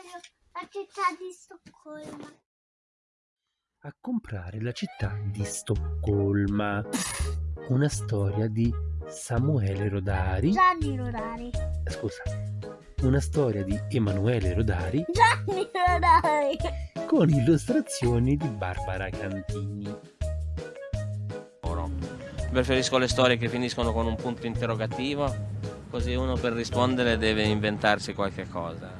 voglio la città di Stoccolma. A comprare la città di Stoccolma. Una storia di Samuele Rodari. Gianni Rodari. Scusa. Una storia di Emanuele Rodari Gianni Rodari. con illustrazioni di Barbara Cantini. Preferisco le storie che finiscono con un punto interrogativo, così uno per rispondere deve inventarsi qualche cosa.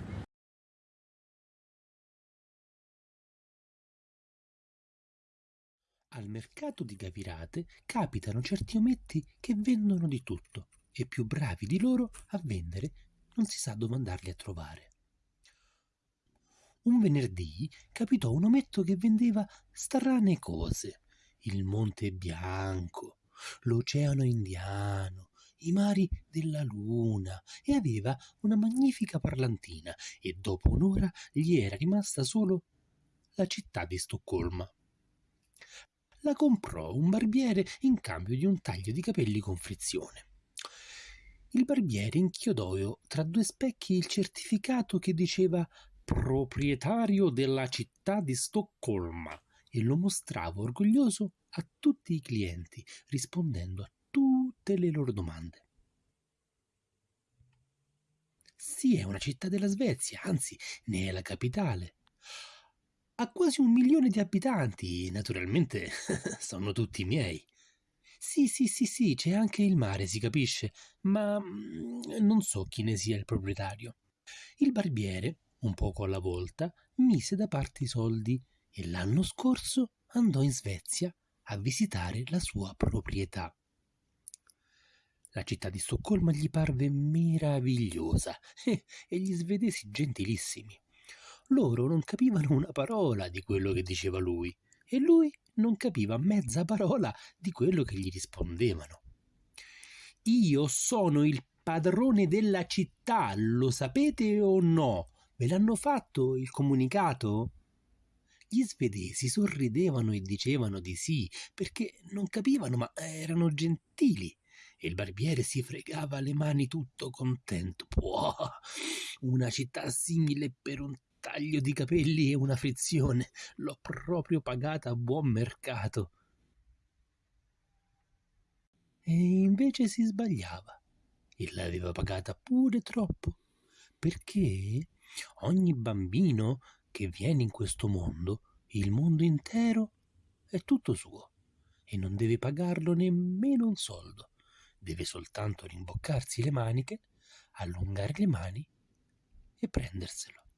Al mercato di Gavirate capitano certi ometti che vendono di tutto e più bravi di loro a vendere non si sa dove andarli a trovare. Un venerdì capitò un ometto che vendeva strane cose, il Monte Bianco, l'Oceano Indiano, i mari della Luna e aveva una magnifica parlantina e dopo un'ora gli era rimasta solo la città di Stoccolma la comprò un barbiere in cambio di un taglio di capelli con frizione. Il barbiere inchiodò tra due specchi il certificato che diceva proprietario della città di Stoccolma e lo mostrava orgoglioso a tutti i clienti, rispondendo a tutte le loro domande. Sì, è una città della Svezia, anzi, ne è la capitale ha quasi un milione di abitanti, naturalmente sono tutti miei. Sì, sì, sì, sì, c'è anche il mare, si capisce, ma mm, non so chi ne sia il proprietario. Il barbiere, un poco alla volta, mise da parte i soldi e l'anno scorso andò in Svezia a visitare la sua proprietà. La città di Stoccolma gli parve meravigliosa e gli svedesi gentilissimi. Loro non capivano una parola di quello che diceva lui e lui non capiva mezza parola di quello che gli rispondevano. Io sono il padrone della città, lo sapete o no? Ve l'hanno fatto il comunicato? Gli svedesi sorridevano e dicevano di sì, perché non capivano, ma erano gentili. E il barbiere si fregava le mani tutto contento. Può, una città simile per un taglio di capelli e una frizione. L'ho proprio pagata a buon mercato. E invece si sbagliava e l'aveva pagata pure troppo, perché ogni bambino che viene in questo mondo, il mondo intero, è tutto suo e non deve pagarlo nemmeno un soldo. Deve soltanto rimboccarsi le maniche, allungare le mani e prenderselo.